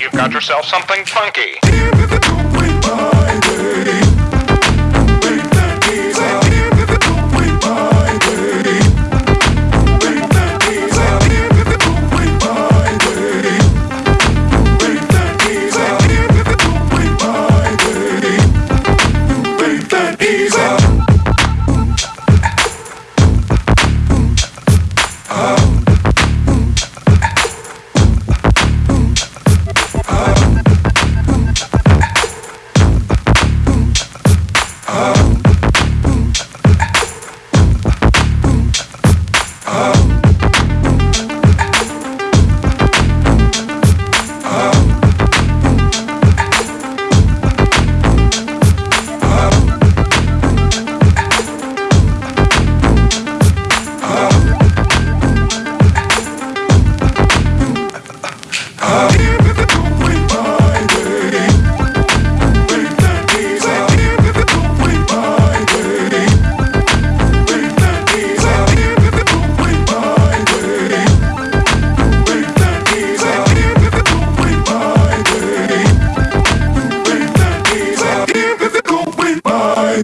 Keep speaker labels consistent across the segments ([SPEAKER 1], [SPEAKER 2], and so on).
[SPEAKER 1] یہ کاج سے افسم پن پاکی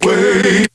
[SPEAKER 2] wait.